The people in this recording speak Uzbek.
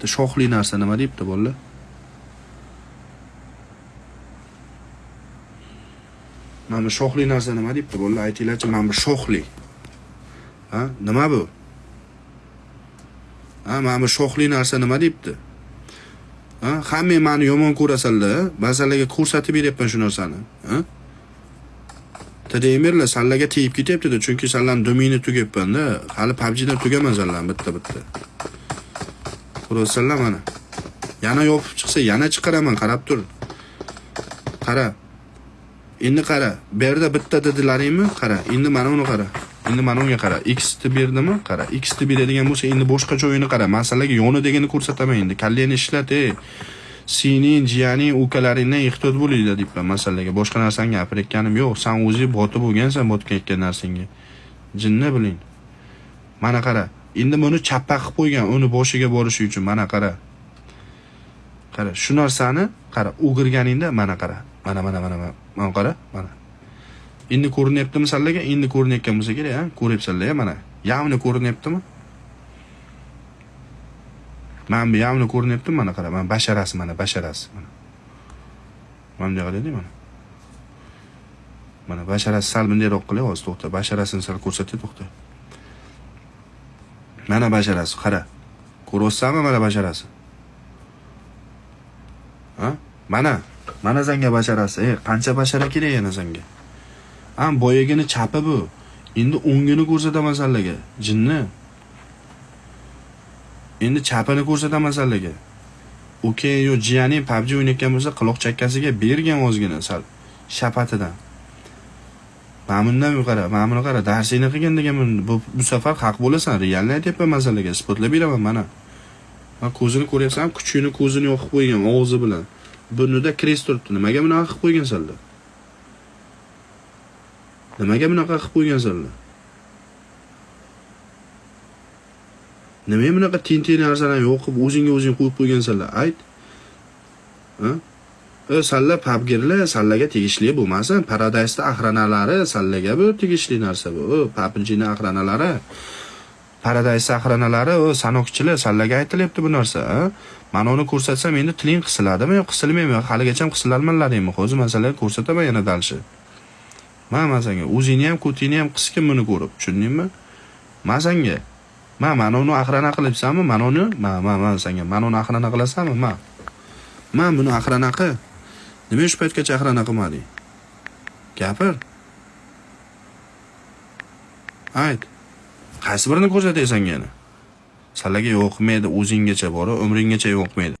bitta shoxli narsa nima deyapti bolalar mana bu shoxli narsa nima deyapti bolalar aytinglarchi mana bu shoxli. Ha? Nima bu? Ha? Mana bu shoxli narsa nima deyapti? Ha? Hammang mani yomon ko'rasanlar masallaga ko'rsatib beryapman shu narsani ha? Tdemerlar sallaga tegib ketyaptida chunki sallani domini tugayapmanda hali pubgdan tugaman sallam bitta bitta ko'ryapsanlar mana yana yopib chiqsa yana chiqaraman qarab tur. Qara. Endi qara bu yerda bitta dedilaringmi? Qara endi mana uni qara. Endi mana unga qara. X ni berdimi? Qara. X ni beradigan bo'lsa endi boshqa joyini qara. Masalaga yoni yonidagini ko'rsataman endi. Kallangni ishlat ey sening jiyaning ukalaringdan ehtiyot bo'linglar deyapman masalaga boshqa narsani gapirayotganim yo'q. San o'zing botib bo'lgansan botib narsangga jinni biling. Mana qara. Endi buni chappa qilib qo'ygan uni boshiga borishi uchun mana qara. Qara shu narsani qara o'girganingda mana qara. Mana mana mana mana qara mana. Endi ko'rinyaptimi sizlarga endi ko'rinayotgan bo'lsa kerak a ko'ryapsizlar mana. Явно ko'rinyaptimi? Mana bu явно ko'rinyaptimi? Mana qara mana basharasi mana basharasi mana. Mana bunday qilaylik mana. Mana basharasi sal bundayroq qilay hozir to'xta. Basharasini sal ko'rsatay to'xta. Mana basharasi qara. Ko'ryapsanmi mana basharasi ha? Mana mana sanga basharasi ey qancha bashara kerak yana sanga a boyagini chapi bu. Endi o'ngini ko'rsataman sanlarga jinni. Endi chapini ko'rsataman sanlarga uka yo jiyaning pubg o'ynayotgan bo'lsa quloq chakkasiga bergan ozgina sal shapatidan. Mana bundan qara mana buni qara darsingni qilgin degan bu, bu safar haq bo'lasan realni aytyapman masalaga isbotlab beraman mana. Man ko'zini ko'ryapsan kuchukni ko'zini yoqib qo'ygan og'zi bilan. Burnida krest turibdi nimaga bunaqa qilib qo'ygansanlar nimaga bunaqa qilib qo'ygansanlar nimaga bunaqa tentak narsalarni yoqib o'zingga o'zing qo'yib qo'ygansanlar ayt. Salla pabgirlar sallaga tegishli bo'lmasin. Paradaysni axranalari sallaga bu tegishli narsa bu. Papinjini axranalari paradays axranalari o sanoqchilar sallaga aytilyapti bu narsa ma'noni uni ko'rsatsam endi tiling qisiladimi yo qisilmaymi? Haligacha qisilarmanlaringmi hozir masalaga ko'rsataman yana дальше man man sanga o'zingni ham ko'tingni ham qisgin buni ko'rib tushundingmi? Man sanga man mana uni axrana qilibsanmi? Manoni uni man man man sanga uni axrana qilasanmi? Man man buni axrana qil. Nima shu paytgacha axrana qilmading gapir. Ayt. Qaysi birini ko'rsatay yana? Salaga yoqmaydi o'zinggacha bora, umringgacha yoqmaydi